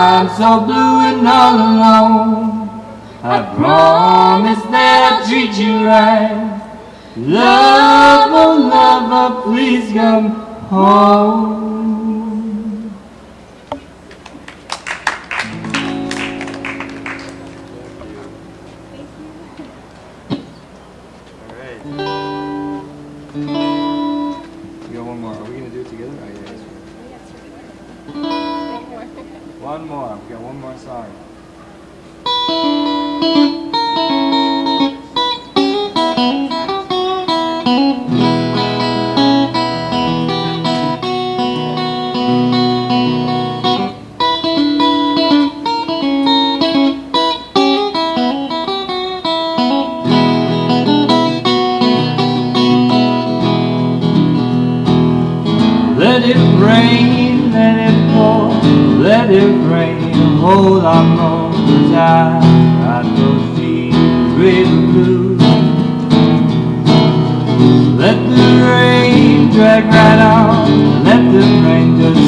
I'm so blue and all alone. I promise that I'll treat you right. Love, oh lover, oh, please come home. one more. We got one more side. whole our more Cause I got those deep river blues Let the rain drag right on. Let the rain just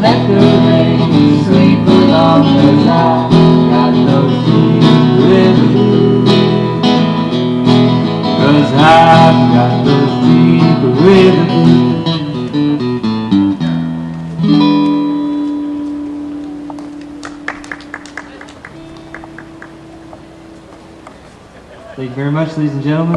let the rain sweep along got no Cause I've got no Thank you very much, ladies and gentlemen.